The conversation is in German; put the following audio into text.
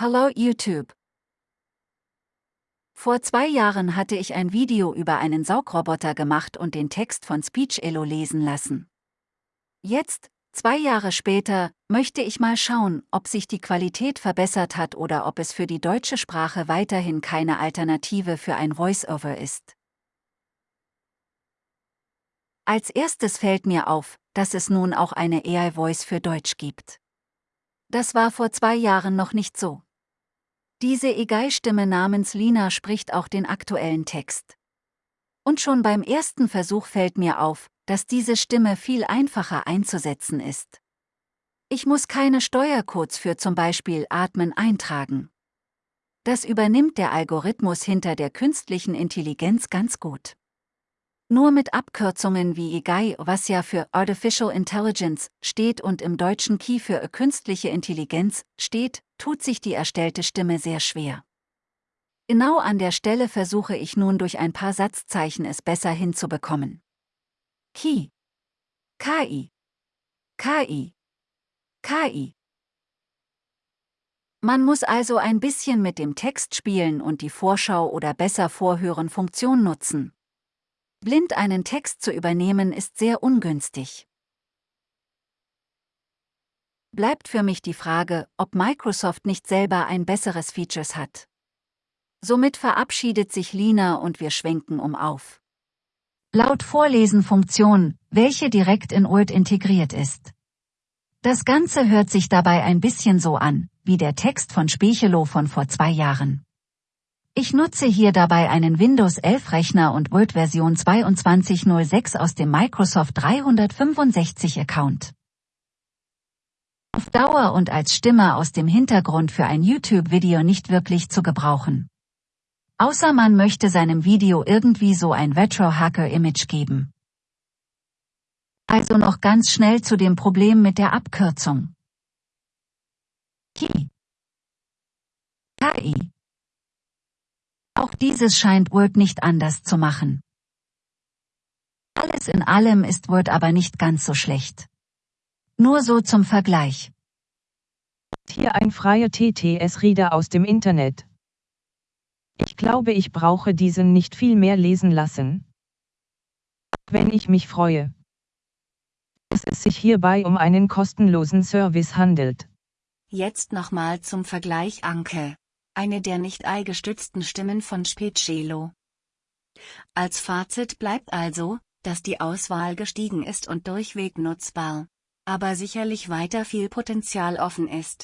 Hallo YouTube. Vor zwei Jahren hatte ich ein Video über einen Saugroboter gemacht und den Text von SpeechElo lesen lassen. Jetzt, zwei Jahre später, möchte ich mal schauen, ob sich die Qualität verbessert hat oder ob es für die deutsche Sprache weiterhin keine Alternative für ein Voice-Over ist. Als erstes fällt mir auf, dass es nun auch eine AI-Voice für Deutsch gibt. Das war vor zwei Jahren noch nicht so. Diese EGAI-Stimme namens Lina spricht auch den aktuellen Text. Und schon beim ersten Versuch fällt mir auf, dass diese Stimme viel einfacher einzusetzen ist. Ich muss keine Steuercodes für zum Beispiel Atmen eintragen. Das übernimmt der Algorithmus hinter der künstlichen Intelligenz ganz gut. Nur mit Abkürzungen wie EGAI, was ja für Artificial Intelligence steht und im deutschen Key für künstliche Intelligenz steht, tut sich die erstellte Stimme sehr schwer. Genau an der Stelle versuche ich nun durch ein paar Satzzeichen es besser hinzubekommen. Key. KI. KI. KI. Man muss also ein bisschen mit dem Text spielen und die Vorschau oder besser Vorhören Funktion nutzen. Blind einen Text zu übernehmen ist sehr ungünstig. Bleibt für mich die Frage, ob Microsoft nicht selber ein besseres Features hat. Somit verabschiedet sich Lina und wir schwenken um auf. Laut Vorlesen-Funktion, welche direkt in Word integriert ist. Das Ganze hört sich dabei ein bisschen so an, wie der Text von Spechelow von vor zwei Jahren. Ich nutze hier dabei einen Windows 11 Rechner und Word Version 2206 aus dem Microsoft 365 Account. Auf Dauer und als Stimme aus dem Hintergrund für ein YouTube-Video nicht wirklich zu gebrauchen. Außer man möchte seinem Video irgendwie so ein Retro-Hacker-Image geben. Also noch ganz schnell zu dem Problem mit der Abkürzung. KI. KI. Auch dieses scheint Word nicht anders zu machen. Alles in allem ist Word aber nicht ganz so schlecht. Nur so zum Vergleich. Hier ein freier TTS-Reader aus dem Internet. Ich glaube, ich brauche diesen nicht viel mehr lesen lassen. Wenn ich mich freue. Dass es sich hierbei um einen kostenlosen Service handelt. Jetzt nochmal zum Vergleich Anke eine der nicht ei-gestützten Stimmen von Specelo. Als Fazit bleibt also, dass die Auswahl gestiegen ist und durchweg nutzbar, aber sicherlich weiter viel Potenzial offen ist.